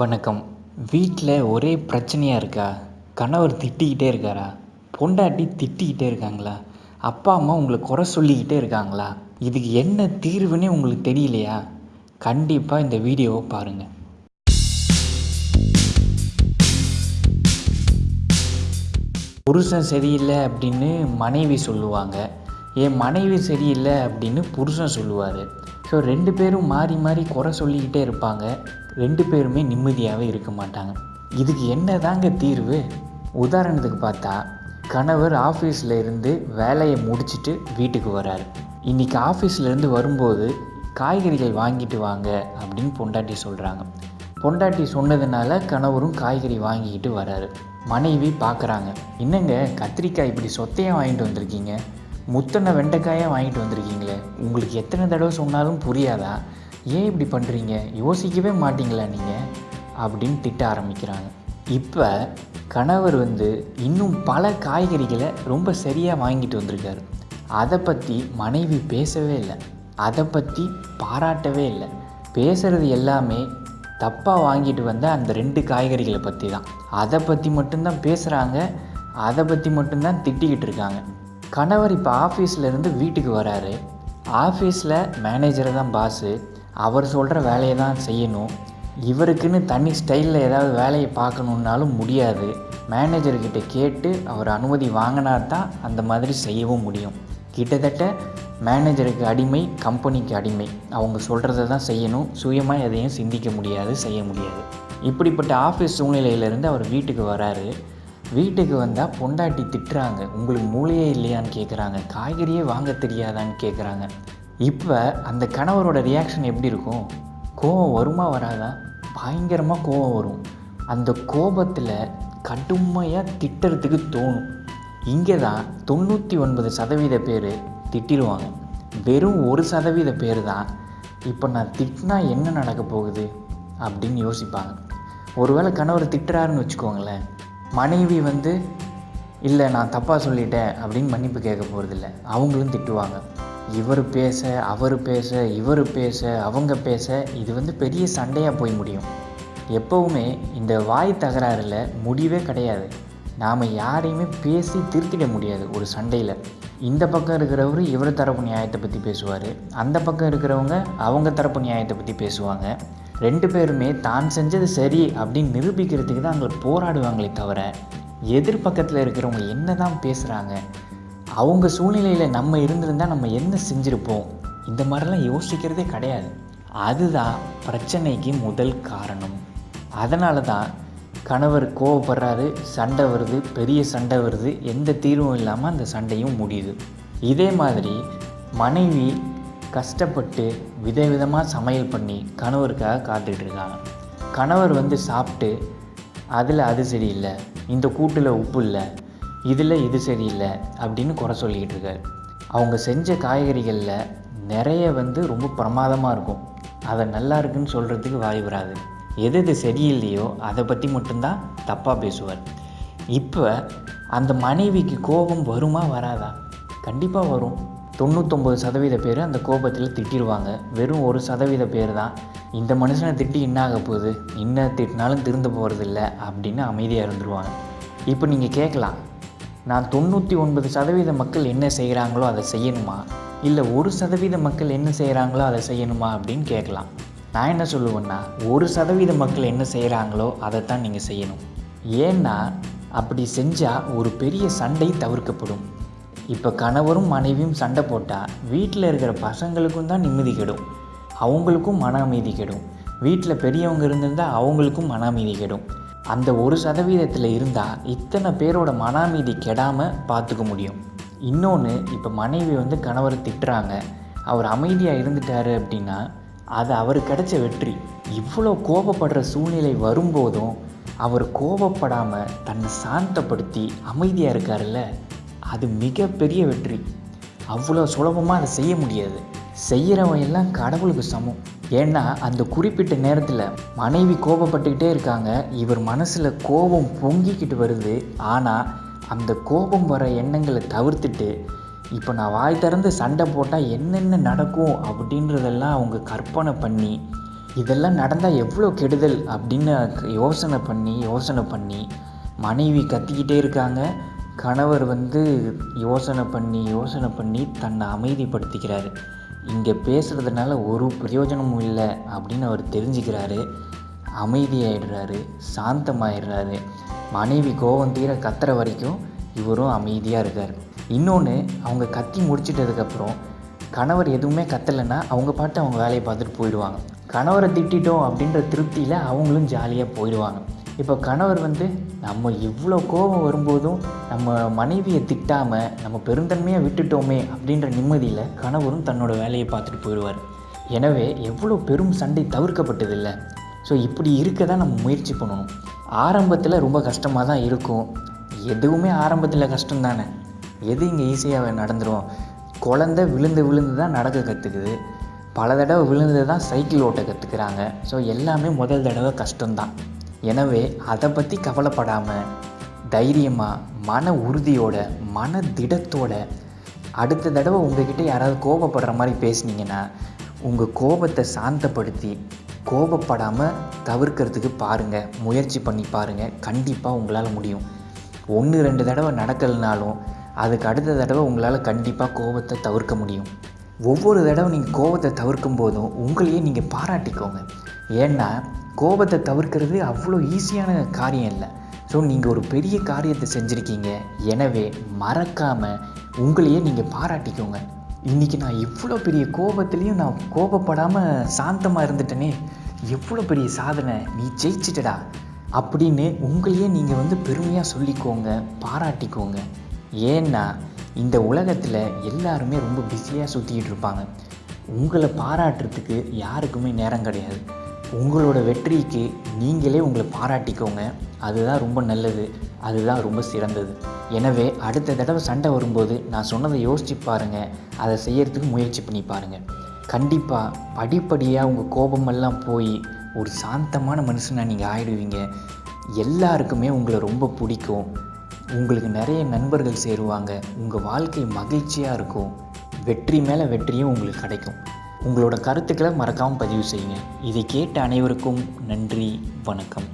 வணக்கம். வீட்டில் ஒரே பிரச்சனையாக இருக்கா? கணவர் திட்டிக்கிட்டே இருக்காரா? பொண்டாட்டி திட்டிக்கிட்டே இருக்காங்களா? அப்பா அம்மா உங்களை குறை சொல்லிக்கிட்டே இருக்காங்களா? இதுக்கு என்ன தீர்வுன்னே உங்களுக்கு தெரியலையா? கண்டிப்பாக இந்த வீடியோவை பாருங்கள் புருஷன் சரியில்லை அப்படின்னு மனைவி சொல்லுவாங்க. என் மனைவி சரியில்லை அப்படின்னு புருஷன் சொல்லுவார். ஸோ ரெண்டு பேரும் மாறி மாறி குறை சொல்லிக்கிட்டே இருப்பாங்க. ரெண்டு பேருமே நிம்மதியாகவே இருக்க மாட்டாங்க. இதுக்கு என்ன தாங்க தீர்வு? உதாரணத்துக்கு பார்த்தா கணவர் ஆஃபீஸில் இருந்து வேலையை முடிச்சுட்டு வீட்டுக்கு வராரு இன்றைக்கி ஆஃபீஸ்லேருந்து வரும்போது காய்கறிகள் வாங்கிட்டு வாங்க அப்படின்னு பொண்டாட்டி சொல்கிறாங்க பொண்டாட்டி சொன்னதுனால கணவரும் காய்கறி வாங்கிக்கிட்டு வராரு மனைவி பார்க்குறாங்க என்னங்க கத்திரிக்காய் இப்படி சொத்தையாக வாங்கிட்டு வந்திருக்கீங்க? முத்தனை வெண்டைக்காயாக வாங்கிட்டு வந்திருக்கீங்களே. உங்களுக்கு எத்தனை தடவை சொன்னாலும் புரியாதா? ஏன் இப்படி பண்ணுறீங்க யோசிக்கவே மாட்டிங்களா நீங்கள் அப்படின்னு திட்ட ஆரம்பிக்கிறாங்க. இப்போ கணவர் வந்து இன்னும் பல காய்கறிகளை ரொம்ப சரியாக வாங்கிட்டு வந்திருக்காரு. அதை பற்றி மனைவி பேசவே இல்லை. அதை பற்றி பாராட்டவே இல்லை. பேசுகிறது எல்லாமே தப்பாக வாங்கிட்டு வந்த அந்த ரெண்டு காய்கறிகளை பற்றி தான் அதை பற்றி மட்டும்தான் பேசுகிறாங்க அதை பற்றி மட்டும்தான் திட்டிக்கிட்டு இருக்காங்க. கணவர் இப்போ ஆஃபீஸ்லேருந்து வீட்டுக்கு வராரு. ஆஃபீஸில் மேனேஜரை தான் பாஸு அவர் சொல்கிற வேலையை தான் செய்யணும். இவருக்குன்னு தனி ஸ்டைலில் ஏதாவது வேலையை பார்க்கணுன்னாலும் முடியாது. மேனேஜர்கிட்ட கேட்டு அவர் அனுமதி வாங்கினா தான் அந்த மாதிரி செய்யவும் முடியும். கிட்டத்தட்ட மேனேஜருக்கு அடிமை கம்பெனிக்கு அடிமை. அவங்க சொல்கிறத தான் செய்யணும். சுயமாக எதையும் சிந்திக்க முடியாது செய்ய முடியாது. இப்படிப்பட்ட ஆஃபீஸ் சூழ்நிலையிலேருந்து அவர் வீட்டுக்கு வராரு. வீட்டுக்கு வந்தால் பொண்டாட்டி திட்டுறாங்க. உங்களுக்கு மூளையே இல்லையான்னு கேட்குறாங்க காய்கறியே வாங்க தெரியாதான்னு கேட்குறாங்க இப்போ அந்த கணவரோட ரியாக்ஷன் எப்படி இருக்கும்? கோவம் வருமா வராதா? பயங்கரமாக கோவம் வரும். அந்த கோபத்தில் கடுமையாக திட்டுறதுக்கு தோணும். இங்கே தான் தொண்ணூற்றி ஒன்பது சதவீத பேர் திட்டிடுவாங்க. வெறும் ஒரு சதவீத பேர் தான் இப்போ நான் திட்டினா என்ன நடக்க போகுது? அப்படின்னு யோசிப்பாங்க. ஒருவேளை கணவர் திட்டுறாருன்னு வச்சுக்கோங்களேன். மனைவி வந்து இல்லை நான் தப்பாக சொல்லிட்டேன் அப்படின்னு மன்னிப்பு கேட்க போகிறதில்ல அவங்களும் திட்டுவாங்க. இவர் பேச அவர் பேச இவர் பேச அவங்க பேச இது வந்து பெரிய சண்டையாக போய் முடியும். எப்போவுமே இந்த வாய் தகராறில் முடிவே கிடையாது. நாம் யாரையுமே பேசி திருத்திட முடியாது ஒரு சண்டையில். இந்த பக்கம் இருக்கிறவர் இவர் தரப்பு நியாயத்தை பற்றி பேசுவார் அந்த பக்கம் இருக்கிறவங்க அவங்க தரப்பு நியாயத்தை பற்றி பேசுவாங்க. ரெண்டு பேருமே தான் செஞ்சது சரி அப்படின்னு நிரூபிக்கிறதுக்கு தான் அங்கே போராடுவாங்களே தவிர எதிர்பக்கத்தில் இருக்கிறவங்க என்ன தான் பேசுகிறாங்க அவங்க சூழ்நிலையில் நம்ம இருந்திருந்தால் நம்ம என்ன செஞ்சுருப்போம்? இந்த மாதிரிலாம் யோசிக்கிறதே கிடையாது. அதுதான் பிரச்சனைக்கு முதல் காரணம். அதனால தான் கணவர் கோவப்படுறாரு சண்டை வருது பெரிய சண்டை வருது எந்த தீர்வும் இல்லாமல் அந்த சண்டையும் முடியுது. இதே மாதிரி மனைவி கஷ்டப்பட்டு விதவிதமாக சமையல் பண்ணி கணவருக்காக காத்துட்ருக்காங்க கணவர் வந்து சாப்பிட்டு அதில் அது சரியில்லை. இந்த கூட்டில் உப்பு இல்லை. இதில் இது சரியில்லை. அப்படின்னு குறை சொல்லிக்கிட்டு இருக்காரு அவங்க செஞ்ச காய்கறிகளில் நிறைய வந்து ரொம்ப பிரமாதமாக இருக்கும். அதை நல்லா இருக்குன்னு சொல்கிறதுக்கு வாய் வராது. எது எது சரியில்லையோ அதை பற்றி மட்டும்தான் தப்பாக பேசுவார். இப்போ அந்த மனைவிக்கு கோபம் வருமா வராதா? கண்டிப்பாக வரும். தொண்ணூத்தொம்பது சதவீத பேர் அந்த கோபத்தில் திட்டிடுவாங்க வெறும் ஒரு சதவீத பேர் தான். இந்த மனுஷனை திட்டி என்ன ஆக போகுது? என்ன திட்டினாலும் திருந்த போகிறதில்ல அப்படின்னு அமைதியாக இருந்துருவாங்க. இப்போ நீங்கள் கேட்கலாம். நான் தொண்ணூற்றி ஒன்பது சதவீத மக்கள் என்ன செய்கிறாங்களோ அதை செய்யணுமா? இல்லை ஒரு சதவீத மக்கள் என்ன செய்கிறாங்களோ அதை செய்யணுமா அப்படின்னு கேட்கலாம். நான் என்ன சொல்லுவேன்னா ஒரு சதவீத மக்கள் என்ன செய்கிறாங்களோ அதைத்தான் நீங்கள் செய்யணும். ஏன்னா அப்படி செஞ்சால் ஒரு பெரிய சண்டை தவிர்க்கப்படும். இப்போ கணவரும் மனைவியும் சண்டை போட்டால் வீட்டில் இருக்கிற பசங்களுக்கும் தான் நிம்மதி கெடும். அவங்களுக்கும் மன அமைதி கெடும். வீட்டில் பெரியவங்க இருந்திருந்தால் அவங்களுக்கும் மன அமைதி கெடும். அந்த ஒரு சதவீதத்தில் இருந்தால் இத்தனை பேரோட மன அமைதி கெடாமல் பார்த்துக்க முடியும். இன்னொன்று இப்போ மனைவி வந்து கணவரை திட்டுறாங்க. அவர் அமைதியாக இருந்துட்டாரு அப்படின்னா அது அவர் கிடைச்ச வெற்றி. இவ்வளோ கோபப்படுற சூழ்நிலை வரும்போதும் அவர் கோபப்படாமல் தன்னை சாந்தப்படுத்தி அமைதியாக இருக்காருல்ல? அது மிகப்பெரிய வெற்றி. அவ்வளோ சுலபமாக அதை செய்ய முடியாது. செய்கிறவன் எல்லாம் கடவுளுக்கு சமம். ஏன்னா அந்த குறிப்பிட்ட நேரத்தில் மனைவி கோபப்பட்டுக்கிட்டே இருக்காங்க. இவர் மனசில் கோபம் பொங்கிக்கிட்டு வருது. ஆனால் அந்த கோபம் வர எண்ணங்களை தவிர்த்துட்டு இப்போ நான் வாய் திறந்து சண்டை போட்டால் என்னென்ன நடக்கும் அப்படின்றதெல்லாம் அவங்க கற்பனை பண்ணி இதெல்லாம் நடந்தால் எவ்வளோ கெடுதல் அப்படின்னு யோசனை பண்ணி யோசனை பண்ணி மனைவி கத்திக்கிட்டே இருக்காங்க. கணவர் வந்து யோசனை பண்ணி யோசனை பண்ணி தன்னை அமைதிப்படுத்திக்கிறாரு. இங்கே பேசுகிறதுனால ஒரு பிரயோஜனமும் இல்லை அப்படின்னு அவர் தெரிஞ்சுக்கிறாரு. அமைதியாயிடுறாரு சாந்தமாயிடுறாரு. மனைவி கோவம் தீர கத்துற வரைக்கும் இவரும் அமைதியாக இருக்கார். இன்னொன்று அவங்க கத்தி முடிச்சிட்டதுக்கப்புறம் கணவர் எதுவுமே கத்தலைன்னா அவங்க பாட்டு அவங்க வேலையை பார்த்துட்டு போயிடுவாங்க. கணவரை திட்டிட்டோம் அப்படின்ற திருப்தியில் அவங்களும் ஜாலியாக போயிடுவாங்க. இப்போ கணவர் வந்து நம்ம இவ்வளோ கோபம் வரும்போதும் நம்ம மனைவியை திட்டாமல் நம்ம பெருந்தன்மையாக விட்டுட்டோமே அப்படின்ற நிம்மதியில் கணவரும் தன்னோட வேலையை பார்த்துட்டு போயிடுவார். எனவே எவ்வளோ பெரும் சண்டை தவிர்க்கப்பட்டதில்லை. ஸோ இப்படி இருக்க தான் நம்ம முயற்சி பண்ணணும். ஆரம்பத்தில் ரொம்ப கஷ்டமாக தான் இருக்கும். எதுவுமே ஆரம்பத்தில் கஷ்டம் தானே எது இங்கே ஈஸியாக நடந்துடும் குழந்த விழுந்து விழுந்து தான் நடக்க கற்றுக்குது பல தடவை விழுந்து தான் சைக்கிள் ஓட்ட கற்றுக்குறாங்க ஸோ எல்லாமே முதல் தடவை கஷ்டம்தான். எனவே அதை பற்றி கவலைப்படாமல் தைரியமாக மன உறுதியோட மன திடத்தோட அடுத்த தடவை உங்ககிட்ட யாராவது கோபப்படுற மாதிரி பேசுனீங்கன்னா உங்கள் கோபத்தை சாந்தப்படுத்தி கோபப்படாமல் தவிர்க்கிறதுக்கு பாருங்கள் முயற்சி பண்ணி பாருங்கள் கண்டிப்பாக உங்களால் முடியும். ஒன்று ரெண்டு தடவை நடக்கலைனாலும் அதுக்கு அடுத்த தடவை உங்களால் கண்டிப்பாக கோபத்தை தவிர்க்க முடியும். ஒவ்வொரு தடவை நீங்கள் கோபத்தை தவிர்க்கும் போதும் உங்களையே நீங்கள் பாராட்டிக்கோங்க. ஏன்னா கோபத்தை தவிர்க்கிறது அவ்வளோ ஈஸியான காரியம் இல்லை. ஸோ நீங்கள் ஒரு பெரிய காரியத்தை செஞ்சுருக்கீங்க. எனவே மறக்காமல் உங்களையே நீங்கள் பாராட்டிக்கோங்க. இன்றைக்கி நான் இவ்வளோ பெரிய கோபத்துலேயும் நான் கோபப்படாமல் சாந்தமாக இருந்துட்டேனே. எவ்வளோ பெரிய சாதனை. நீ ஜெயிச்சிட்டடா. அப்படின்னு உங்களையே நீங்கள் வந்து பெருமையாக சொல்லிக்கோங்க பாராட்டிக்கோங்க. ஏன்னா இந்த உலகத்தில் எல்லாருமே ரொம்ப பிஸியாக சுற்றிக்கிட்டு இருப்பாங்க. உங்களை பாராட்டுறதுக்கு யாருக்குமே நேரம் கிடையாது. உங்களோட வெற்றிக்கு நீங்களே உங்களை பாராட்டிக்கோங்க. அதுதான் ரொம்ப நல்லது. அதுதான் ரொம்ப சிறந்தது. எனவே அடுத்த தடவை சண்டை வரும்போது நான் சொன்னதை யோசிச்சு பாருங்கள் அதை செய்யறதுக்கு முயற்சி பண்ணி பாருங்கள் கண்டிப்பாக படிப்படியாக உங்கள் கோபமெல்லாம் போய் ஒரு சாந்தமான மனுஷனாக நீங்கள் ஆயிடுவீங்க. எல்லாருக்குமே உங்களை ரொம்ப பிடிக்கும். உங்களுக்கு நிறைய நண்பர்கள் சேருவாங்க. உங்கள் வாழ்க்கை மகிழ்ச்சியாக இருக்கும். வெற்றி மேலே வெற்றியும் உங்களுக்கு கிடைக்கும். உங்களோட கருத்துக்களை மறக்காமல் பதிவு செய்யுங்க. இதை கேட்ட அனைவருக்கும் நன்றி வணக்கம்.